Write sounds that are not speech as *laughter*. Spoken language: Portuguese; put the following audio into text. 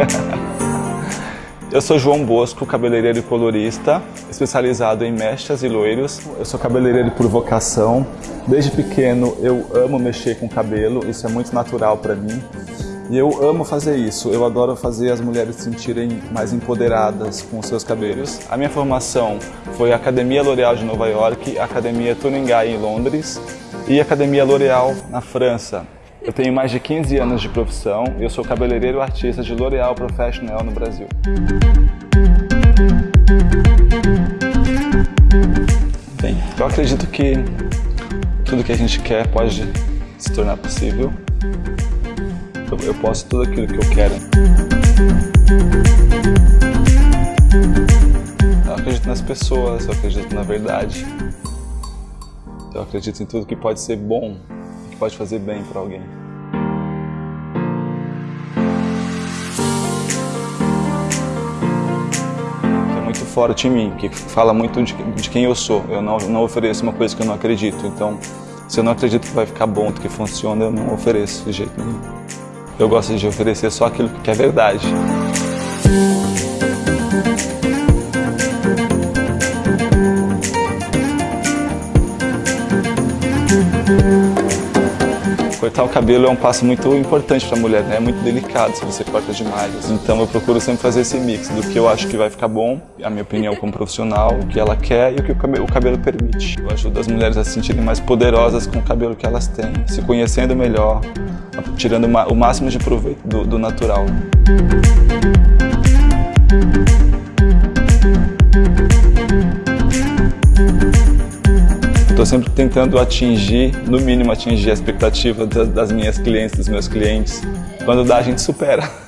*laughs* Eu sou João Bosco, cabeleireiro e colorista, especializado em mechas e loiros. Eu sou cabeleireiro por vocação. Desde pequeno eu amo mexer com cabelo, isso é muito natural para mim. E eu amo fazer isso, eu adoro fazer as mulheres se sentirem mais empoderadas com os seus cabelos. A minha formação foi Academia L'Oréal de Nova York, Academia Tuningai em Londres e Academia L'Oréal na França. Eu tenho mais de 15 anos de profissão e eu sou cabeleireiro artista de L'Oréal Professional no Brasil. Bem, eu acredito que tudo que a gente quer pode se tornar possível. Eu, eu posso tudo aquilo que eu quero. Eu acredito nas pessoas, eu acredito na verdade. Eu acredito em tudo que pode ser bom pode fazer bem para alguém. É muito forte em mim, que fala muito de, de quem eu sou. Eu não, não ofereço uma coisa que eu não acredito. Então, se eu não acredito que vai ficar bom, que funciona, eu não ofereço de jeito nenhum. Eu gosto de oferecer só aquilo que é verdade. Cortar o cabelo é um passo muito importante para a mulher, né? É muito delicado se você corta demais. Então eu procuro sempre fazer esse mix do que eu acho que vai ficar bom, a minha opinião como profissional, o que ela quer e o que o cabelo, o cabelo permite. Eu ajudo as mulheres a se sentirem mais poderosas com o cabelo que elas têm, se conhecendo melhor, tirando o máximo de proveito do, do natural. Estou sempre tentando atingir, no mínimo atingir a expectativa das minhas clientes, dos meus clientes. Quando dá, a gente supera.